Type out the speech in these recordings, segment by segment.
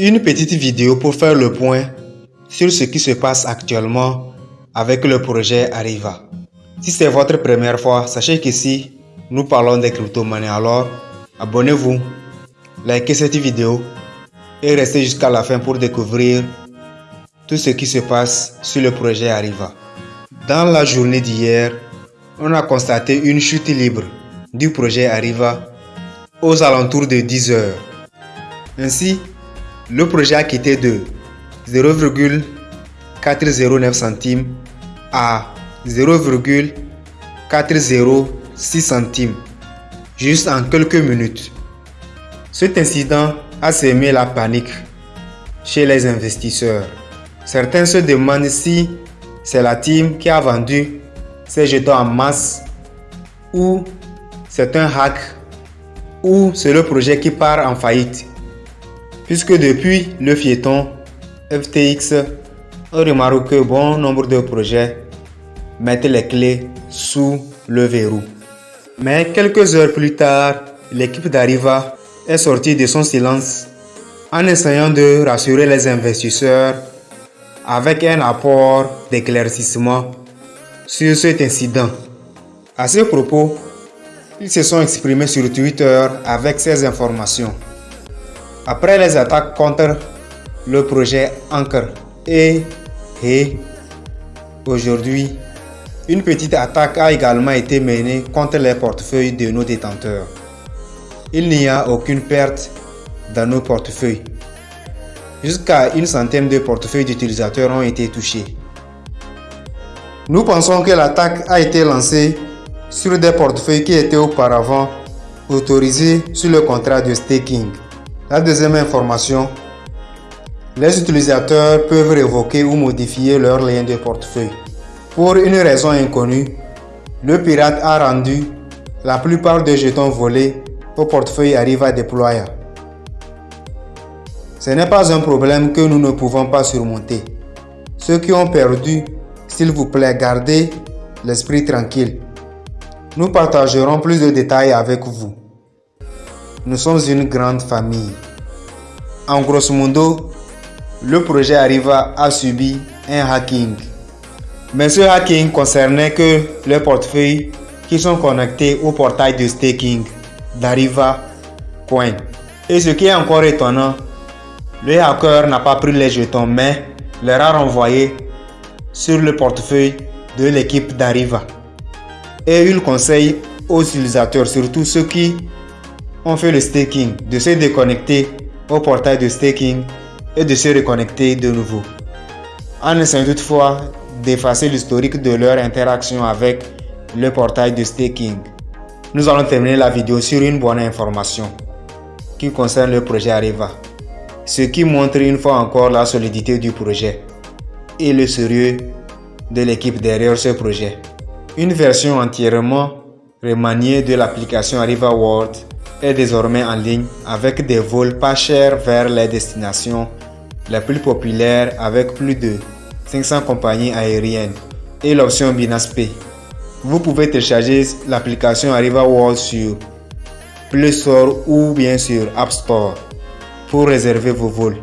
Une petite vidéo pour faire le point sur ce qui se passe actuellement avec le projet Arriva. Si c'est votre première fois, sachez qu'ici, nous parlons des crypto-monnaies. Alors, abonnez-vous, likez cette vidéo et restez jusqu'à la fin pour découvrir tout ce qui se passe sur le projet Arriva. Dans la journée d'hier, on a constaté une chute libre du projet Arriva aux alentours de 10 heures. Ainsi, le projet a quitté de 0,409 centimes à 0,406 centimes juste en quelques minutes. Cet incident a semé la panique chez les investisseurs. Certains se demandent si c'est la team qui a vendu ces jetons en masse ou c'est un hack ou c'est le projet qui part en faillite puisque depuis le fiéton FTX, on remarque que bon nombre de projets mettent les clés sous le verrou. Mais quelques heures plus tard, l'équipe d'Arriva est sortie de son silence en essayant de rassurer les investisseurs avec un apport d'éclaircissement sur cet incident. À ce propos, ils se sont exprimés sur Twitter avec ces informations. Après les attaques contre le projet Anchor et aujourd'hui, une petite attaque a également été menée contre les portefeuilles de nos détenteurs. Il n'y a aucune perte dans nos portefeuilles. Jusqu'à une centaine de portefeuilles d'utilisateurs ont été touchés. Nous pensons que l'attaque a été lancée sur des portefeuilles qui étaient auparavant autorisés sur le contrat de staking. La deuxième information, les utilisateurs peuvent révoquer ou modifier leur lien de portefeuille. Pour une raison inconnue, le pirate a rendu la plupart des jetons volés au portefeuille Arriva Deployer. Ce n'est pas un problème que nous ne pouvons pas surmonter. Ceux qui ont perdu, s'il vous plaît, gardez l'esprit tranquille. Nous partagerons plus de détails avec vous. Nous sommes une grande famille. En grosso modo, le projet Arriva a subi un hacking. Mais ce hacking concernait que les portefeuilles qui sont connectés au portail de staking d'Arriva Coin. Et ce qui est encore étonnant, le hacker n'a pas pris les jetons mais les a renvoyés sur le portefeuille de l'équipe d'Arriva. Et il conseille aux utilisateurs, surtout ceux qui on fait le staking, de se déconnecter au portail de staking et de se reconnecter de nouveau. En essayant toutefois d'effacer l'historique de leur interaction avec le portail de staking. Nous allons terminer la vidéo sur une bonne information qui concerne le projet Arriva, ce qui montre une fois encore la solidité du projet et le sérieux de l'équipe derrière ce projet. Une version entièrement remaniée de l'application Arriva World est désormais en ligne avec des vols pas chers vers les destinations les plus populaires avec plus de 500 compagnies aériennes et l'option Binance Vous pouvez télécharger l'application Arriva World sur Play Store ou bien sur App Store pour réserver vos vols.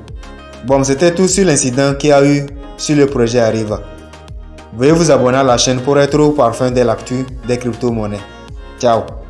Bon, c'était tout sur l'incident qui a eu sur le projet Arriva. Veuillez vous abonner à la chaîne pour être au parfum de l'actu des crypto-monnaies. Ciao